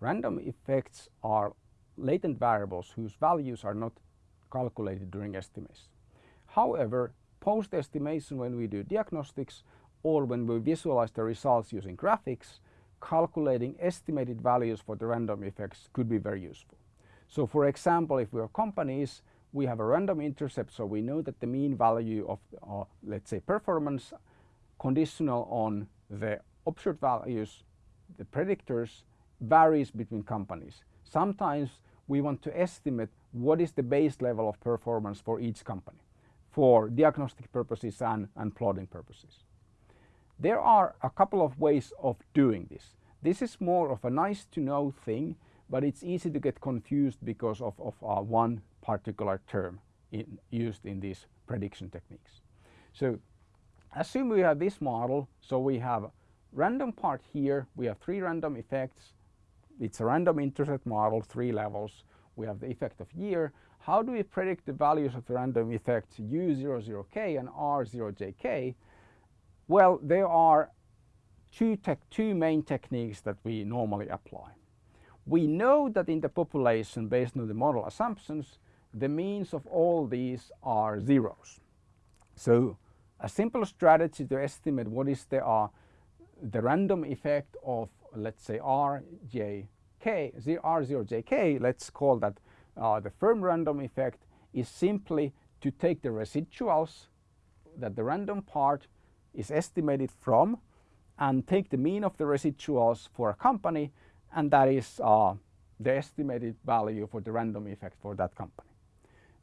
Random effects are latent variables whose values are not calculated during estimation. However, post-estimation when we do diagnostics or when we visualize the results using graphics, calculating estimated values for the random effects could be very useful. So for example, if we are companies, we have a random intercept, so we know that the mean value of, uh, let's say, performance conditional on the observed values, the predictors, varies between companies. Sometimes we want to estimate what is the base level of performance for each company for diagnostic purposes and, and plotting purposes. There are a couple of ways of doing this. This is more of a nice to know thing, but it's easy to get confused because of, of uh, one particular term in, used in these prediction techniques. So assume we have this model, so we have random part here, we have three random effects, it's a random intercept model, three levels, we have the effect of year. How do we predict the values of the random effects U00K and R0JK? Well, there are two, two main techniques that we normally apply. We know that in the population, based on the model assumptions, the means of all these are zeros. So a simple strategy to estimate what is the, uh, the random effect of let's say RJK, R0JK, let's call that uh, the firm random effect is simply to take the residuals that the random part is estimated from and take the mean of the residuals for a company and that is uh, the estimated value for the random effect for that company.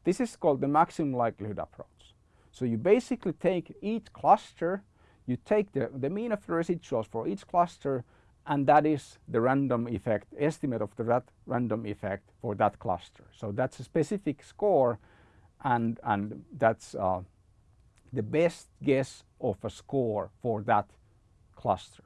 This is called the maximum likelihood approach. So you basically take each cluster, you take the, the mean of the residuals for each cluster and that is the random effect, estimate of the that random effect for that cluster. So that's a specific score and, and that's uh, the best guess of a score for that cluster.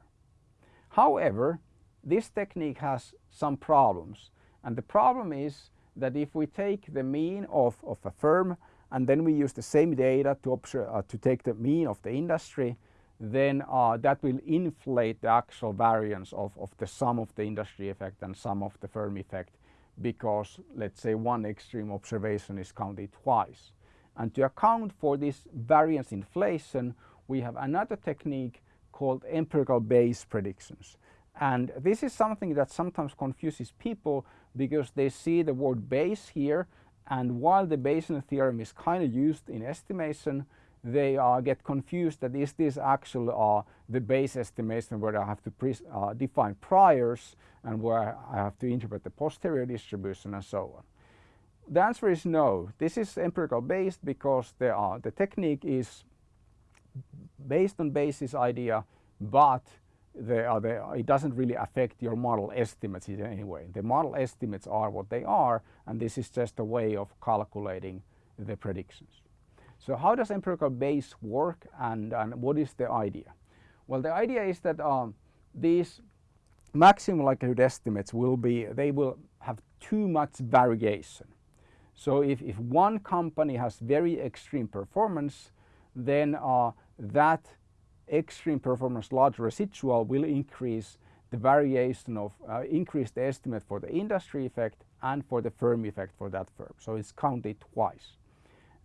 However, this technique has some problems and the problem is that if we take the mean of, of a firm and then we use the same data to, uh, to take the mean of the industry, then uh, that will inflate the actual variance of, of the sum of the industry effect and sum of the firm effect because let's say one extreme observation is counted twice. And to account for this variance inflation, we have another technique called empirical Bayes predictions. And this is something that sometimes confuses people because they see the word Bayes here and while the Bayesian theorem is kind of used in estimation, they uh, get confused that is this actually uh, the Bayes estimation where I have to uh, define priors and where I have to interpret the posterior distribution and so on. The answer is no. This is empirical Bayes because the, uh, the technique is based on Bayes' idea but uh, it doesn't really affect your model estimates in any way. The model estimates are what they are and this is just a way of calculating the predictions. So how does empirical Bayes work and, and what is the idea? Well the idea is that um, these maximum likelihood estimates will be, they will have too much variation. So if, if one company has very extreme performance then uh, that extreme performance large residual will increase the variation of uh, increase the estimate for the industry effect and for the firm effect for that firm. So it's counted twice.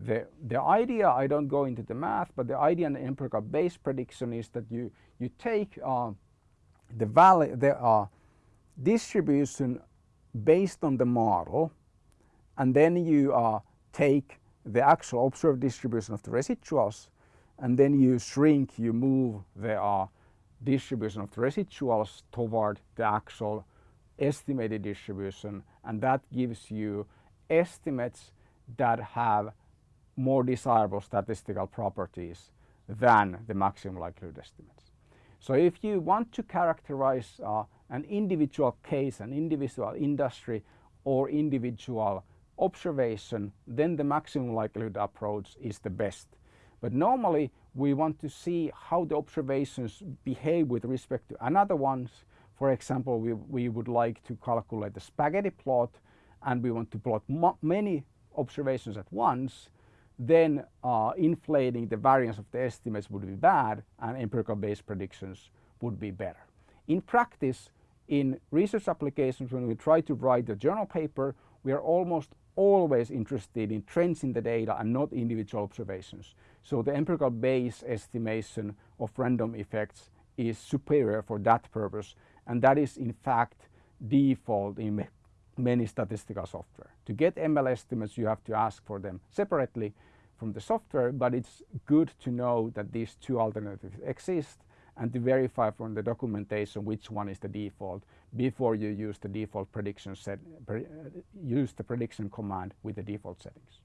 The, the idea, I don't go into the math, but the idea in the empirical Bayes prediction is that you, you take uh, the, value, the uh, distribution based on the model and then you uh, take the actual observed distribution of the residuals and then you shrink, you move the uh, distribution of the residuals toward the actual estimated distribution and that gives you estimates that have more desirable statistical properties than the maximum likelihood estimates. So if you want to characterize uh, an individual case, an individual industry or individual observation, then the maximum likelihood approach is the best. But normally we want to see how the observations behave with respect to another ones. For example, we, we would like to calculate the spaghetti plot and we want to plot many observations at once then uh, inflating the variance of the estimates would be bad and empirical Bayes predictions would be better. In practice, in research applications when we try to write a journal paper, we are almost always interested in trends in the data and not individual observations. So the empirical Bayes estimation of random effects is superior for that purpose and that is in fact default in many statistical software. To get ML estimates you have to ask for them separately from the software but it's good to know that these two alternatives exist and to verify from the documentation which one is the default before you use the default prediction set, pre, uh, use the prediction command with the default settings.